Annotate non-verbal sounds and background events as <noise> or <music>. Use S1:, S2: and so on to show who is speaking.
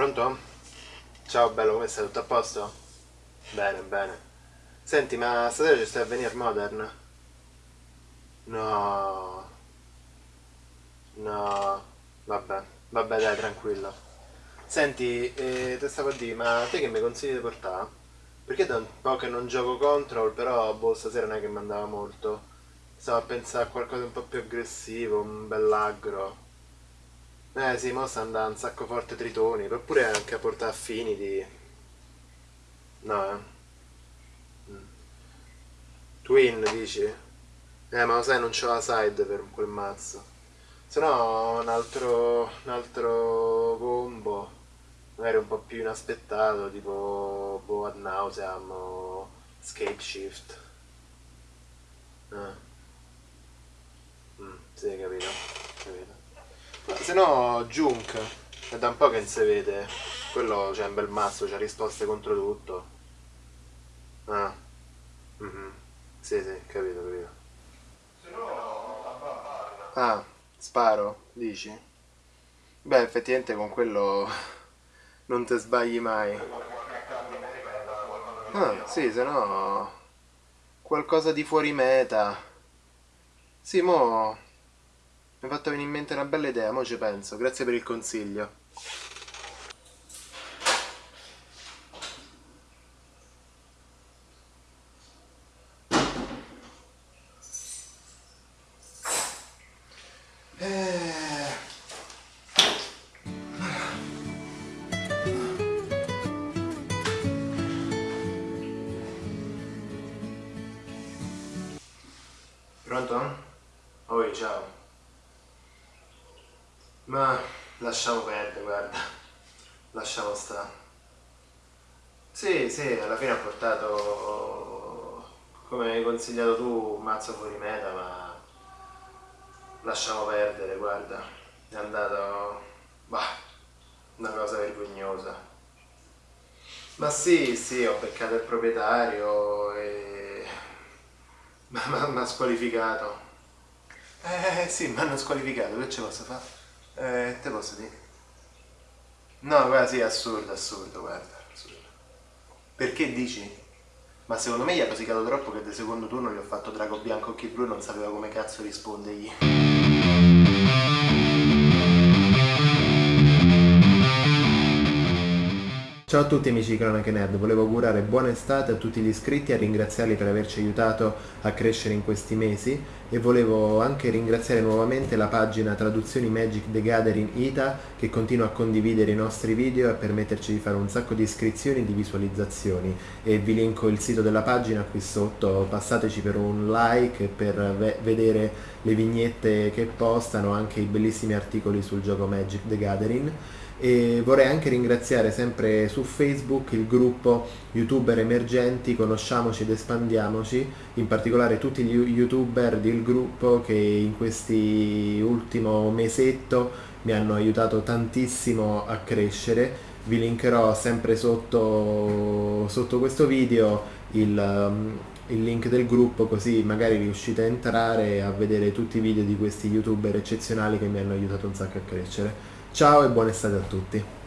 S1: Pronto? Ciao bello, come stai? Tutto a posto? Bene, bene. Senti, ma stasera ci stai a venire Modern? No. No. Vabbè, vabbè dai, tranquillo. Senti, eh, te stavo a dire, ma te che mi consigli di portare? Perché da un po' che non gioco Control, però boh, stasera non è che mi andava molto. Stavo a pensare a qualcosa di un po' più aggressivo, un bell'aggro. Eh sì, mo sta andando un sacco forte Tritoni, oppure anche a portare Affinity. No, eh. Mm. Twin, dici? Eh, ma lo sai, non c'ho la side per quel mazzo. Se no, un altro, un altro combo, magari un po' più inaspettato, tipo boh, ad nauseam o Scape Shift. Eh. Mm, sì, capito, capito. Se no, Junk, è da un po' che non si vede. Quello c'è un bel mazzo, c'ha risposte contro tutto. Ah. Mm -hmm. Sì, sì, capito, capito. Se no, Ah, sparo, dici? Beh, effettivamente con quello <laughs> non ti sbagli mai. Ah, sì, se no... Qualcosa di fuori meta. Sì, mo... Mi ha fatto venire in mente una bella idea, mo ci penso. Grazie per il consiglio. Pronto? Oi, ciao. Ma lasciamo perdere, guarda. Lasciamo stare. Sì, sì, alla fine ha portato, come hai consigliato tu, un mazzo fuori meta, ma lasciamo perdere, guarda. È andato, bah, una cosa vergognosa. Ma sì, sì, ho beccato il proprietario e... <laughs> ma mi ha squalificato. Eh sì, mi hanno squalificato, che ce posso fare? Eh, te posso dire? No, guarda, sì, assurdo, assurdo, guarda, assurdo. Perché dici? Ma secondo me gli ha rosicato troppo che del secondo turno gli ho fatto drago bianco occhi blu e non sapeva come cazzo rispondergli. Ciao a tutti amici di Cronache Nerd, volevo augurare buona estate a tutti gli iscritti e ringraziarli per averci aiutato a crescere in questi mesi e volevo anche ringraziare nuovamente la pagina Traduzioni Magic the Gathering Ita che continua a condividere i nostri video e permetterci di fare un sacco di iscrizioni e di visualizzazioni. E vi linko il sito della pagina qui sotto, passateci per un like e per vedere le vignette che postano, anche i bellissimi articoli sul gioco Magic the Gathering. E vorrei anche ringraziare sempre su Facebook il gruppo youtuber emergenti conosciamoci ed espandiamoci in particolare tutti gli youtuber del gruppo che in questi ultimo mesetto mi hanno aiutato tantissimo a crescere vi linkerò sempre sotto, sotto questo video il, um, il link del gruppo così magari riuscite a entrare a vedere tutti i video di questi youtuber eccezionali che mi hanno aiutato un sacco a crescere Ciao e buona estate a tutti.